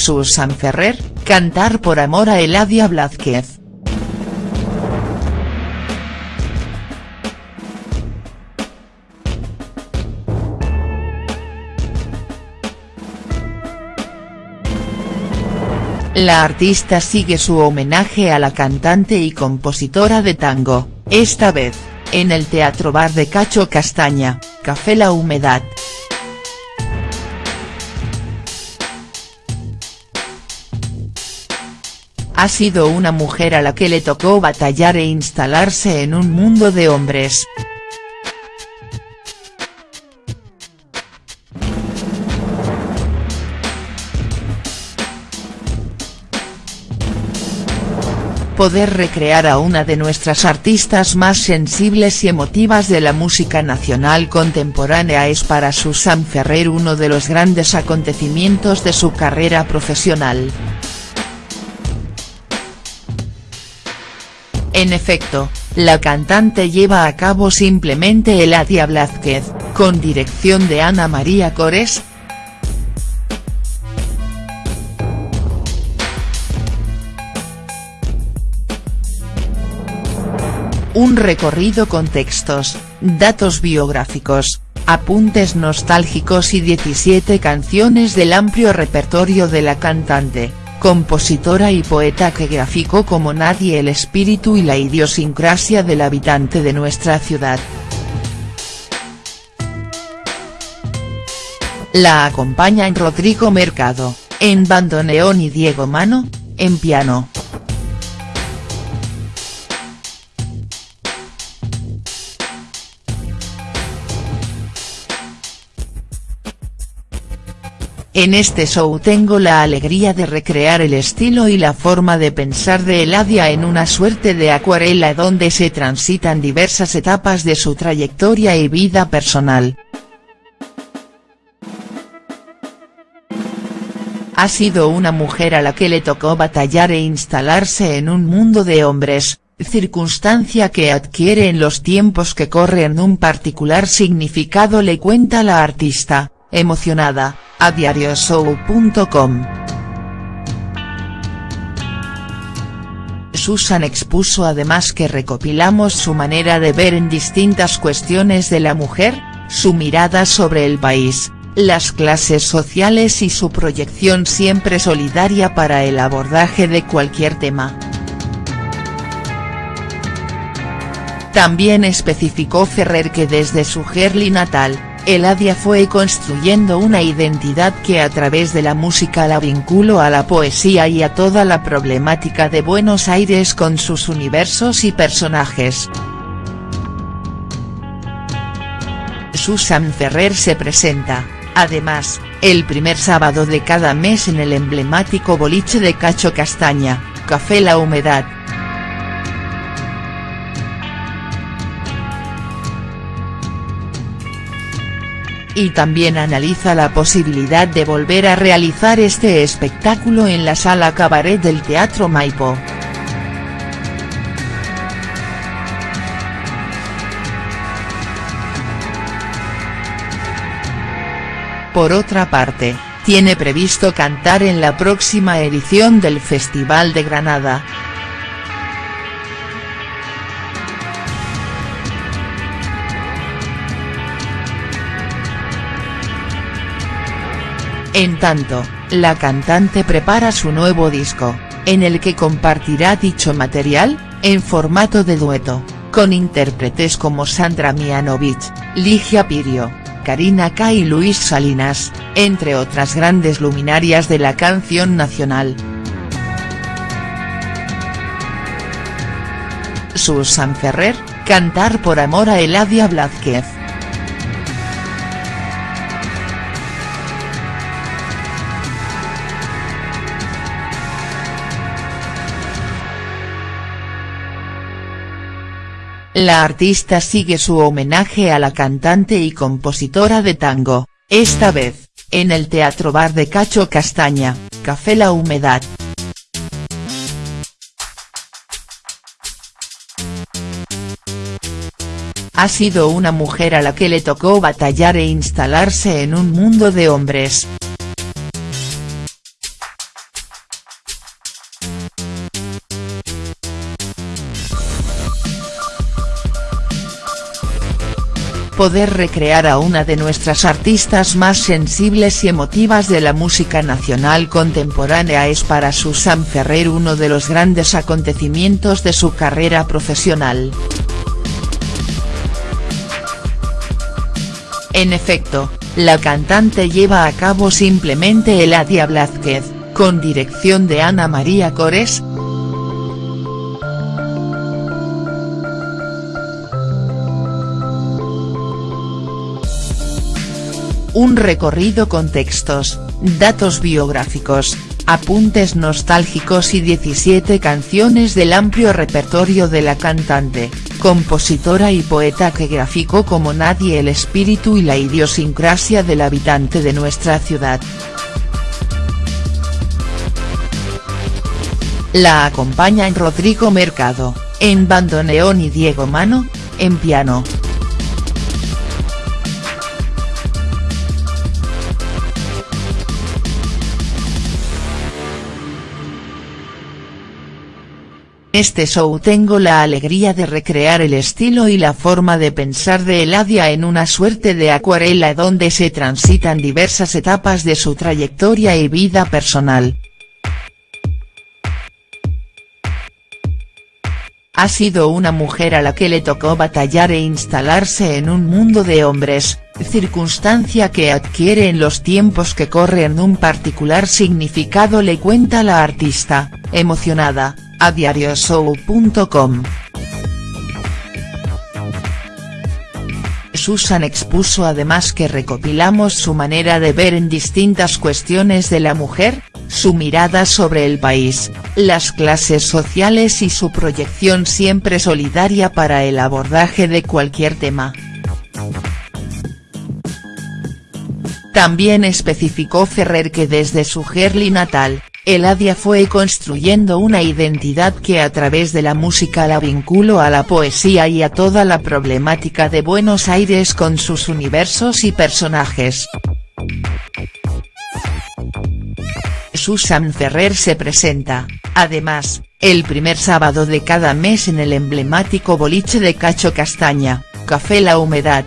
Susan Ferrer, cantar por amor a Eladia Blázquez. La artista sigue su homenaje a la cantante y compositora de tango, esta vez, en el Teatro Bar de Cacho Castaña, Café La Humedad. Ha sido una mujer a la que le tocó batallar e instalarse en un mundo de hombres. Poder recrear a una de nuestras artistas más sensibles y emotivas de la música nacional contemporánea es para Susan Ferrer uno de los grandes acontecimientos de su carrera profesional. En efecto, la cantante lleva a cabo simplemente Eladia Blázquez, con dirección de Ana María Cores, un recorrido con textos, datos biográficos, apuntes nostálgicos y 17 canciones del amplio repertorio de la cantante, compositora y poeta que graficó como nadie el espíritu y la idiosincrasia del habitante de nuestra ciudad. La acompañan Rodrigo Mercado, en bandoneón y Diego Mano, en piano. En este show tengo la alegría de recrear el estilo y la forma de pensar de Eladia en una suerte de acuarela donde se transitan diversas etapas de su trayectoria y vida personal. Ha sido una mujer a la que le tocó batallar e instalarse en un mundo de hombres, circunstancia que adquiere en los tiempos que corren un particular significado le cuenta la artista, emocionada, a diarioshow.com. Susan expuso además que recopilamos su manera de ver en distintas cuestiones de la mujer, su mirada sobre el país, las clases sociales y su proyección siempre solidaria para el abordaje de cualquier tema. También especificó Ferrer que desde su Gerli natal, Eladia fue construyendo una identidad que a través de la música la vinculó a la poesía y a toda la problemática de Buenos Aires con sus universos y personajes. Susan Ferrer se presenta, además, el primer sábado de cada mes en el emblemático boliche de Cacho Castaña, Café La Humedad, y también analiza la posibilidad de volver a realizar este espectáculo en la sala cabaret del Teatro Maipo. Por otra parte, tiene previsto cantar en la próxima edición del Festival de Granada. En tanto, la cantante prepara su nuevo disco, en el que compartirá dicho material, en formato de dueto, con intérpretes como Sandra Mianovich, Ligia Pirio, Karina K y Luis Salinas, entre otras grandes luminarias de la canción nacional. Susan Ferrer, cantar por amor a Eladia Blázquez. La artista sigue su homenaje a la cantante y compositora de tango, esta vez, en el Teatro Bar de Cacho Castaña, Café La Humedad. Ha sido una mujer a la que le tocó batallar e instalarse en un mundo de hombres, poder recrear a una de nuestras artistas más sensibles y emotivas de la música nacional contemporánea es para Susan Ferrer uno de los grandes acontecimientos de su carrera profesional. En efecto, la cantante lleva a cabo simplemente Eladia Blázquez, con dirección de Ana María Cores, un recorrido con textos, datos biográficos, apuntes nostálgicos y 17 canciones del amplio repertorio de la cantante, compositora y poeta que graficó como nadie el espíritu y la idiosincrasia del habitante de nuestra ciudad. La acompañan Rodrigo Mercado, en bandoneón y Diego Mano, en piano. Este show tengo la alegría de recrear el estilo y la forma de pensar de Eladia en una suerte de acuarela donde se transitan diversas etapas de su trayectoria y vida personal. Ha sido una mujer a la que le tocó batallar e instalarse en un mundo de hombres, circunstancia que adquiere en los tiempos que corren un particular significado le cuenta la artista, emocionada, a diarioshow.com. Susan expuso además que recopilamos su manera de ver en distintas cuestiones de la mujer, su mirada sobre el país, las clases sociales y su proyección siempre solidaria para el abordaje de cualquier tema. También especificó Ferrer que desde su Gerli natal, Eladia fue construyendo una identidad que a través de la música la vinculó a la poesía y a toda la problemática de Buenos Aires con sus universos y personajes. Susan Ferrer se presenta, además, el primer sábado de cada mes en el emblemático boliche de Cacho Castaña, Café La Humedad,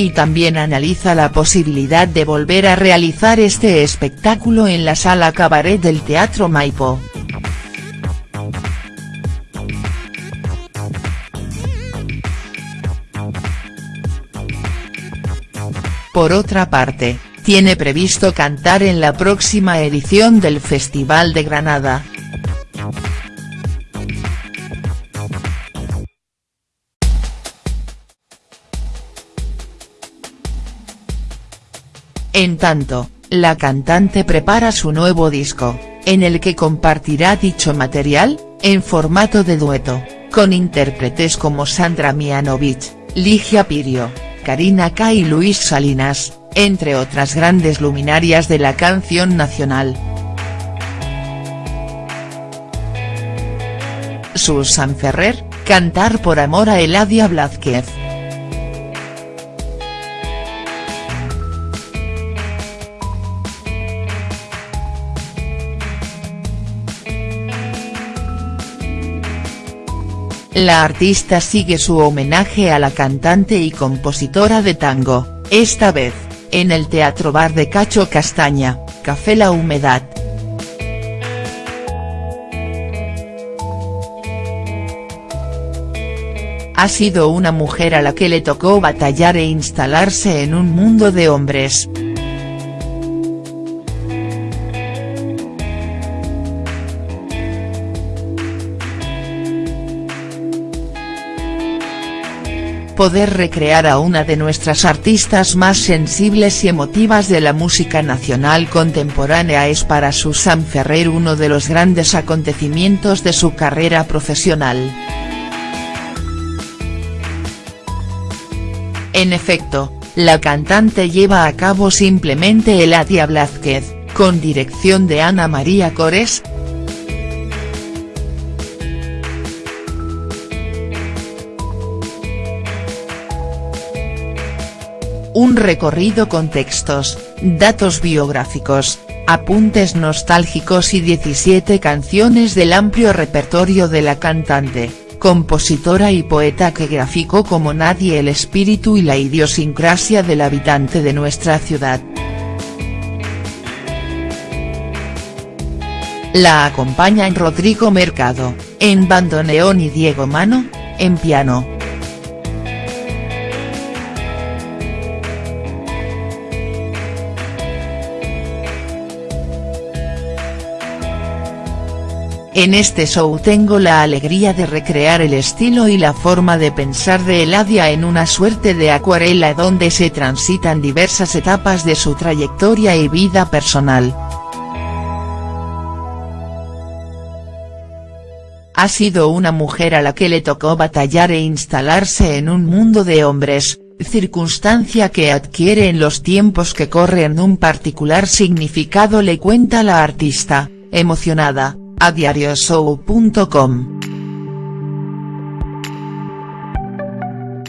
y también analiza la posibilidad de volver a realizar este espectáculo en la sala cabaret del Teatro Maipo. Por otra parte, tiene previsto cantar en la próxima edición del Festival de Granada. En tanto, la cantante prepara su nuevo disco, en el que compartirá dicho material, en formato de dueto, con intérpretes como Sandra Mianovich, Ligia Pirio, Karina K y Luis Salinas, entre otras grandes luminarias de la canción nacional. Susan Ferrer, Cantar por amor a Eladia Blázquez. La artista sigue su homenaje a la cantante y compositora de tango, esta vez, en el Teatro Bar de Cacho Castaña, Café La Humedad. Ha sido una mujer a la que le tocó batallar e instalarse en un mundo de hombres. Poder recrear a una de nuestras artistas más sensibles y emotivas de la música nacional contemporánea es para Susan Ferrer uno de los grandes acontecimientos de su carrera profesional. En efecto, la cantante lleva a cabo simplemente Eladia Blázquez, con dirección de Ana María Cores, un recorrido con textos, datos biográficos, apuntes nostálgicos y 17 canciones del amplio repertorio de la cantante, compositora y poeta que graficó como nadie el espíritu y la idiosincrasia del habitante de nuestra ciudad. La acompañan Rodrigo Mercado, en bandoneón y Diego Mano, en piano. En este show tengo la alegría de recrear el estilo y la forma de pensar de Eladia en una suerte de acuarela donde se transitan diversas etapas de su trayectoria y vida personal. Ha sido una mujer a la que le tocó batallar e instalarse en un mundo de hombres, circunstancia que adquiere en los tiempos que corren un particular significado le cuenta la artista, emocionada, a diarioshow.com.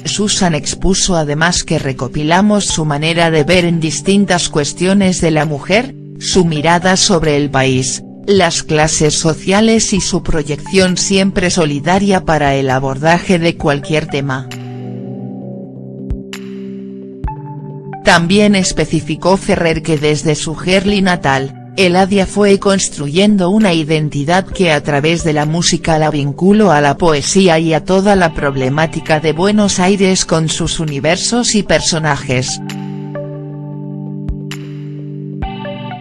Susan expuso además que recopilamos su manera de ver en distintas cuestiones de la mujer, su mirada sobre el país, las clases sociales y su proyección siempre solidaria para el abordaje de cualquier tema. También especificó Ferrer que desde su Gerli natal, Eladia fue construyendo una identidad que a través de la música la vinculó a la poesía y a toda la problemática de Buenos Aires con sus universos y personajes.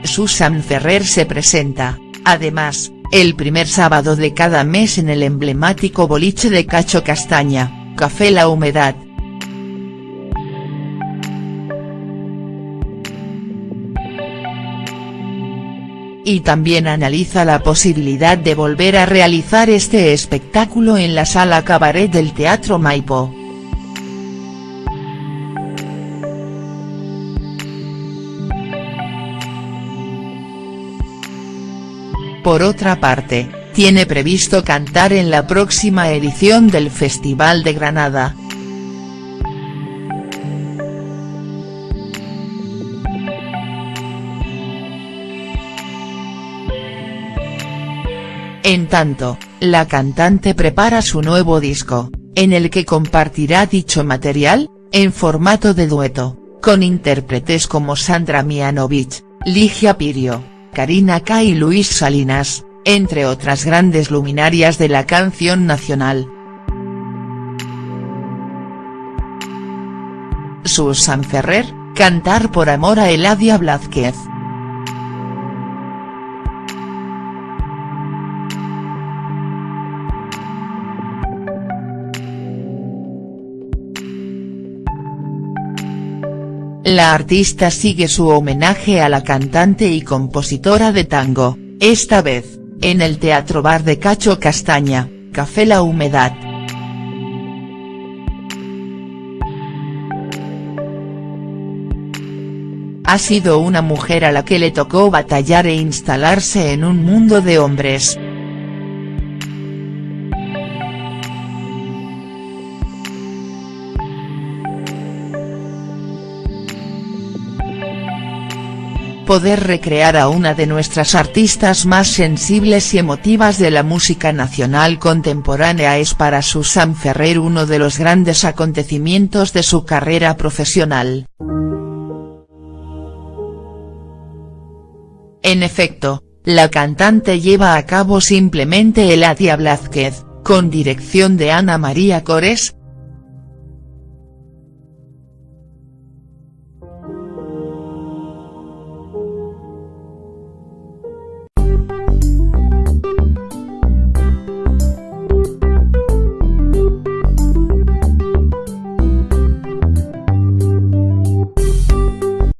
Susan Ferrer se presenta, además, el primer sábado de cada mes en el emblemático boliche de Cacho Castaña, Café La Humedad, y también analiza la posibilidad de volver a realizar este espectáculo en la sala cabaret del Teatro Maipo. Por otra parte, tiene previsto cantar en la próxima edición del Festival de Granada, tanto, la cantante prepara su nuevo disco, en el que compartirá dicho material, en formato de dueto, con intérpretes como Sandra Mianovich, Ligia Pirio, Karina K y Luis Salinas, entre otras grandes luminarias de la canción nacional. Susan Ferrer, Cantar por amor a Eladia Blázquez. La artista sigue su homenaje a la cantante y compositora de tango, esta vez, en el Teatro Bar de Cacho Castaña, Café La Humedad. Ha sido una mujer a la que le tocó batallar e instalarse en un mundo de hombres, poder recrear a una de nuestras artistas más sensibles y emotivas de la música nacional contemporánea es para Susan Ferrer uno de los grandes acontecimientos de su carrera profesional. En efecto, la cantante lleva a cabo simplemente Eladia Blázquez, con dirección de Ana María Cores,